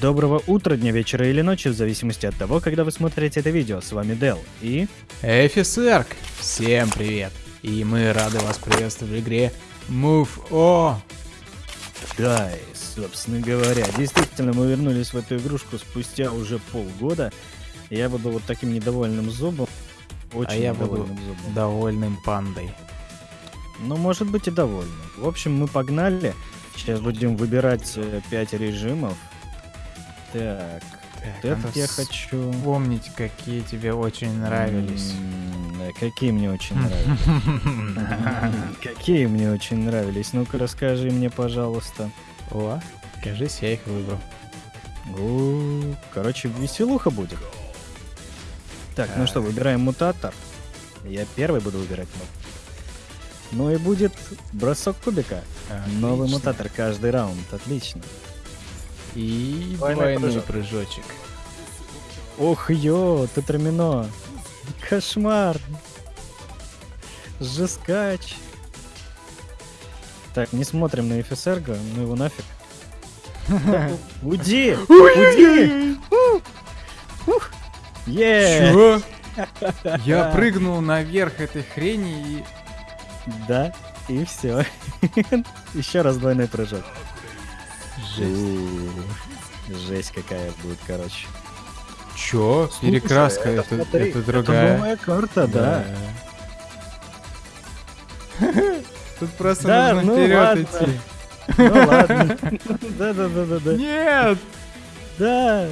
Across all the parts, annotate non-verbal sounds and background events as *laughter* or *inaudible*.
Доброго утра, дня, вечера или ночи, в зависимости от того, когда вы смотрите это видео. С вами Дел и... Эфисерк! Всем привет! И мы рады вас приветствовать в игре Move O. Да, и, собственно говоря, действительно, мы вернулись в эту игрушку спустя уже полгода. Я буду вот таким недовольным зубом. Очень а я буду зубом. довольным пандой. Ну, может быть и довольным. В общем, мы погнали. Сейчас будем выбирать 5 режимов. Так, Так, этот надо я хочу... Вспомнить, какие тебе очень нравились. Какие мне очень нравились? *laughs* Какие мне очень нравились? Ну-ка расскажи мне, пожалуйста. О, кажись, я их выбрал. Короче, веселуха будет. Так, ну что, выбираем мутатор. Я первый буду выбирать. Ну и будет бросок кубика. Новый Отлично. мутатор каждый раунд. Отлично. И Двойной двойной прыжок. прыжочек. Ох, ё, ты трамино. Кошмар. Жескач. Так, не смотрим на Эфисерго, ну его нафиг. *laughs* Уйди! Уйди! Чё? *laughs* Я прыгнул наверх этой хрени и... Да, и все. *laughs* Еще раз двойной прыжок. Жесть. Жесть какая будет, короче. Чё? Перекраска, Слушай, это, смотри, это другая. новая карта, да. *laughs* Тут просто Да, нужно ну вперед ладно. идти. Ну ладно. Да, да, да, да, да. Нет! Да,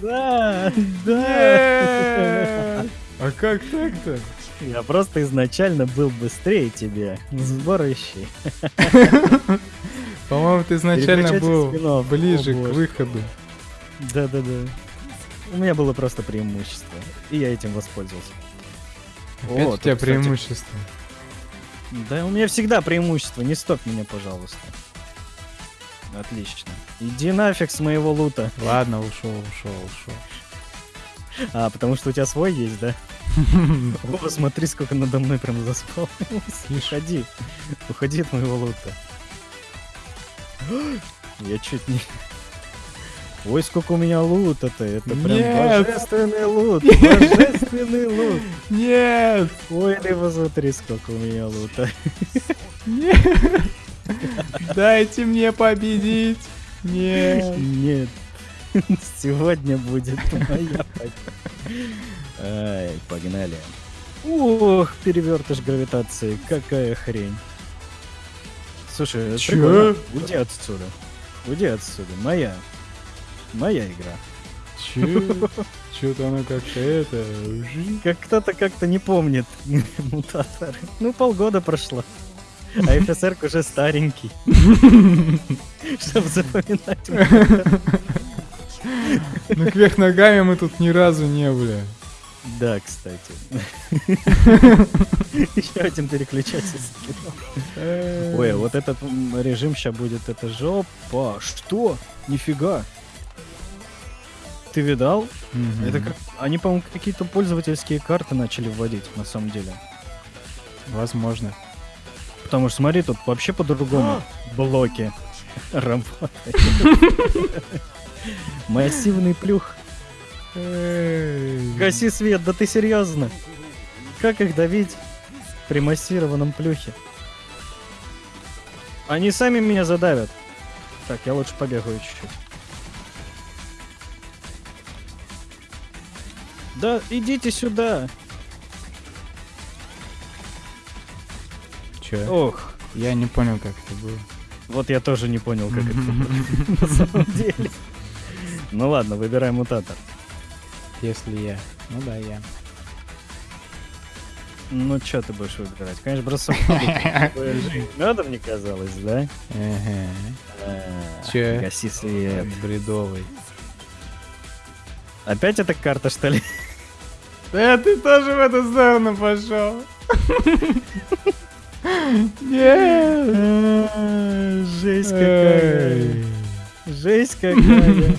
да, да! А как так-то? Я просто изначально был быстрее тебя. Сборщий. *laughs* По-моему, ты изначально был ближе О, к выходу. Да, да, да. У меня было просто преимущество. И я этим воспользовался. Опять О, у тебя тут, кстати, преимущество. Да, у меня всегда преимущество. Не стоп меня, пожалуйста. Отлично. Иди нафиг с моего лута. Ладно, ушел, ушел, ушел. А, потому что у тебя свой есть, да? О, смотри, сколько надо мной прям заспал. Уходи. Уходи от моего лута. Я чуть не... Ой, сколько у меня лута-то. Это прям Нет. божественный лут. *laughs* Божественный лут. Нет! Ой, ты посмотри, сколько у меня лута. Нет! Дайте мне победить! Нет! Нет. Сегодня будет моя. Ай, погнали. Ох, перевертыш гравитации. Какая хрень. Слушай, это Чё? прикольно. Уйди отсюда. Уйди отсюда. Моя. Моя игра. Чё? *laughs* Чё-то оно как-то это... Как кто-то как-то не помнит *laughs* мутаторы. Ну, полгода прошло. А ФСР уже старенький. *laughs* Чтобы запоминать. Ну кверх ногами мы тут ни разу не были. Да, кстати. *laughs* Еще один переключатель скинул. Ой, а вот этот режим сейчас будет, это жопа. Что? Нифига. Ты видал? Это как... Они, по-моему, какие-то пользовательские карты начали вводить, на самом деле. Возможно. Потому что смотри, тут вообще по-другому блоки *laughs* работают. *laughs* Массивный плюх. Гаси свет, да ты серьезно? Как их давить при массированном плюхе? Они сами меня задавят. Так, я лучше побегаю чуть-чуть. Да, идите сюда. Чё? Ох, Я не понял, как это было. вот я тоже не понял, как это было на самом деле. *laughs* Ну ладно, выбираем мутатор. Если я. Ну да, я. Ну, что ты будешь выбирать? Конечно, бросок. Надо, *laughs* мне казалось, да? А, Чё? Гаси свет. Бредовый. Опять эта карта, что ли? Да ты тоже в эту сторону пошел. Нет. Жесть какая. Жесть какая.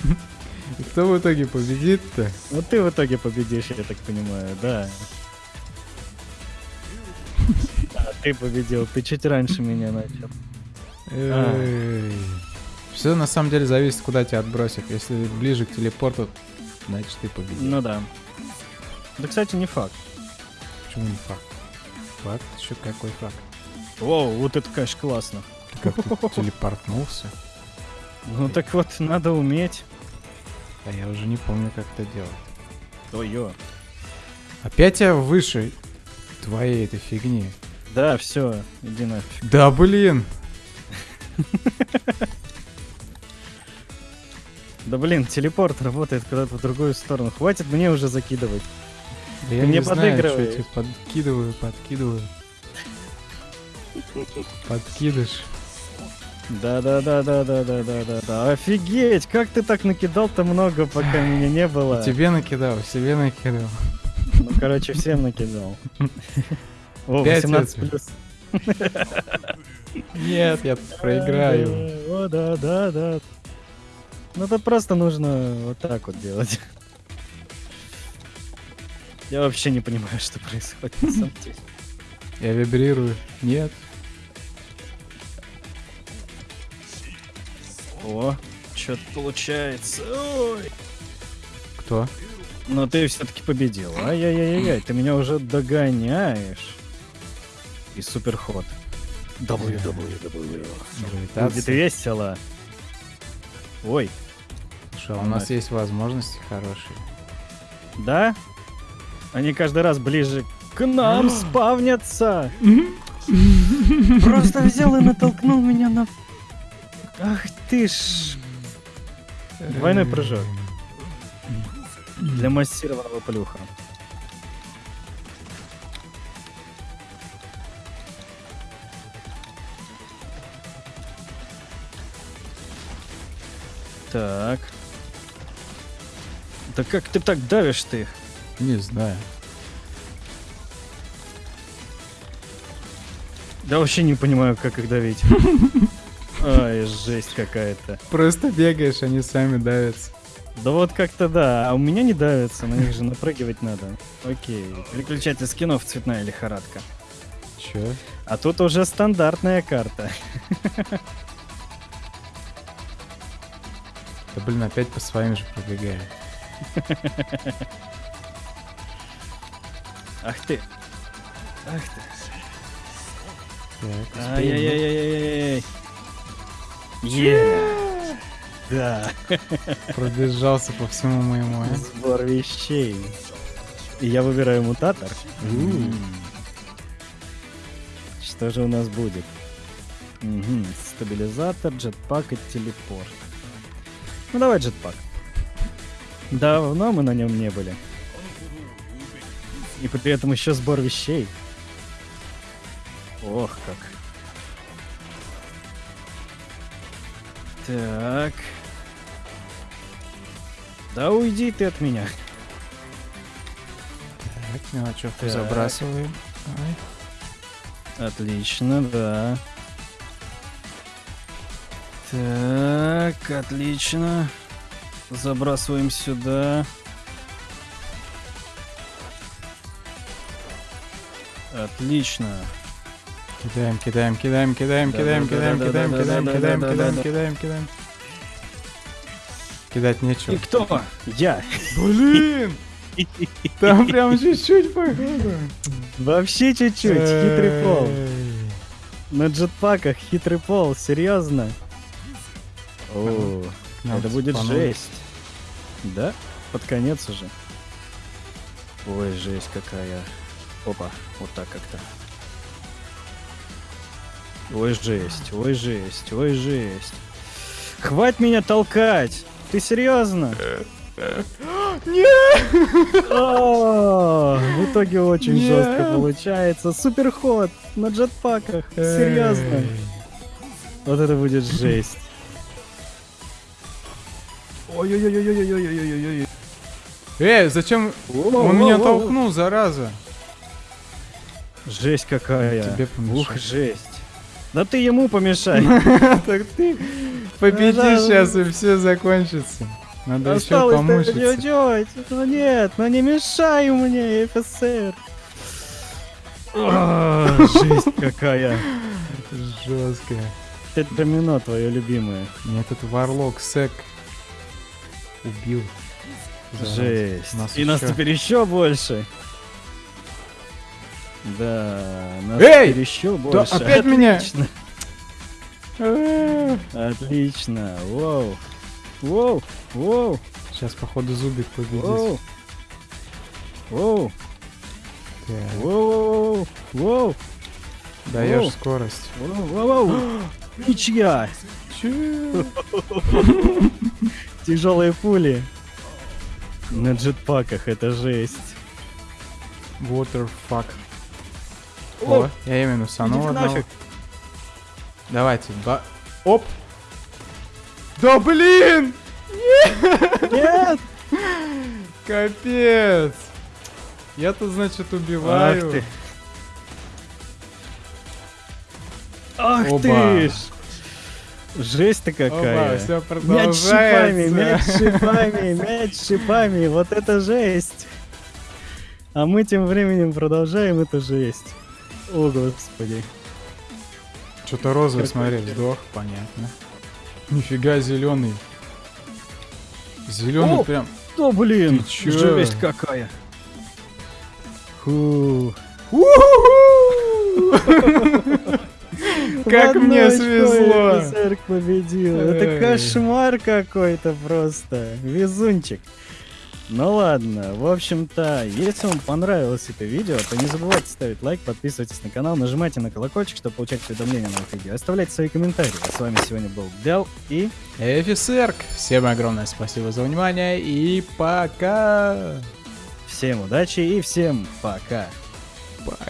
Кто в итоге победит-то? Ну ты в итоге победишь, я так понимаю, да. А ты победил, ты чуть раньше меня начал. Эй. Все на самом деле зависит, куда тебя отбросит. Если ближе к телепорту, значит ты победил. Ну да. Да, кстати, не факт. Почему не факт? Факт? Еще какой факт? Воу, вот это, конечно, классно. Ты как-то *laughs* телепортнулся. Ну так вот, надо уметь. А я уже не помню, как это делать. Ой-ё. Опять я выше твоей этой фигни. Да, все, иди нафиг. Да блин! Да блин, телепорт работает куда-то в другую сторону. Хватит мне уже закидывать. Да я мне тебе подкидываю, подкидываю. Подкидыш. Да-да-да-да-да-да-да-да. Офигеть, как ты так накидал-то много, пока *laughs* меня не было. Тебе накидал, себе накидал. Ну, короче, всем накидал. О, Пять 18 это. плюс. *laughs* Нет, я проиграю. О, да, да, да. Ну, это просто нужно вот так вот делать. Я вообще не понимаю, что происходит на самом деле. Я вибрирую. Нет. О, что-то получается. Ой. Кто? Но ты все-таки победил. Ай-яй-яй-яй, ты меня уже догоняешь. И суперход. WWW. Будет Гравитация. весело. Ой, а у нас есть возможности хорошие. да? Они каждый раз ближе к нам спавнятся. Просто взял и натолкнул меня на... Ах ты ж... Двойной прыжок. Для массированного плюха. Так. Да как ты так давишь ты? Не знаю. Да вообще не понимаю, как их давить. *laughs* Ай, жесть какая-то. Просто бегаешь, они сами давятся. Да вот как-то да, а у меня не давится, на них же напрыгивать надо. Окей, переключатель скинов цветная лихорадка. Чё? А тут уже стандартная карта. Да блин, опять по своим же пробегаю. Ах ты. Ах ты. Так. Ай-яй-яй-яй-яй. Е. Да. Пробежался по всему моему. а? Сбор вещей. И я выбираю мутатор. Что же у нас будет? Стабилизатор, джетпак и телепорт. Ну давай джетпак. Давно мы на нем не были. И при этом еще сбор вещей. Ох как. Так. Да уйди ты от меня. Так, мелочевку Так. забрасываем. Ай. Отлично, да. Так, отлично. Забрасываем сюда. Отлично. Кидаем, кидаем, кидаем, кидаем, кидаем, кидаем, кидаем, кидаем, кидаем, кидаем, кидаем, кидаем. Кидать И нечего. кто? Я. Блин! Там прям чуть-чуть походу. Вообще чуть-чуть. Хитрый пол. На джетпаках хитрый пол. Серьезно? О, это будет жесть. Да? Под конец уже. Ой, жесть какая. Опа, вот так как-то. Ой, жесть, ой, жесть, ой, жесть. Хватит меня толкать! Ты серьезно? *gasps* Нет! В итоге очень жестко получается. Суперход на джетпаках. Серьезно. Вот это будет *laughs* жесть. Ой-ой-ой-ой-ой-ой-ой-ой-ой. Эй, зачем он меня толкнул, зараза? Жесть какая. Тебе. Ух, жесть. Да ты ему помешай. *laughs* Так ты да. сейчас и все закончится. Надо еще помучиться. чуть-чуть. Ну нет, ну не мешай мне, ФСР. Жесть какая. Жестко. тетрамино твое любимое. Мне этот варлок сек убил. Жесть. И нас теперь еще больше. Да, нас Эй! еще больше. опять меня! Отлично. Э, Отлично. Воу. Воу. Воу. Сейчас, походу, зубик победит. Воу. Воу. Воу. Воу. Даешь скорость. Воу. Воу. Воу. *gasps* Ничья. *laughs* Тяжелые пули. На джетпаках это жесть. Waterfuck. О, О, я именно санул одного. нафиг. Давайте, ба... Оп! Да блин! Нет. Капец! Я-то, значит, убиваю. Ах ты. Ах Оба. ты ж. Жесть-то Оба, какая. все Мяч шипами, мяч шипами, мяч шипами. Вот это жесть. А мы тем временем продолжаем эту жесть. О, господи. Что-то розовый, смотри, ты. сдох, понятно. Нифига зеленый. Зеленый О! прям. О, блин, Ты чё? жесть какая. Фу. *laughs* Как мне свезло. победил. Это кошмар какой-то просто. Везунчик. Ну ладно, в общем-то, если вам понравилось это видео, то не забывайте ставить лайк, подписывайтесь на канал, нажимайте на колокольчик, чтобы получать уведомления о новых видео. Оставляйте свои комментарии. А с вами сегодня был Дел и... Офицерк. Всем огромное спасибо за внимание и пока. Всем удачи и всем пока. Пока.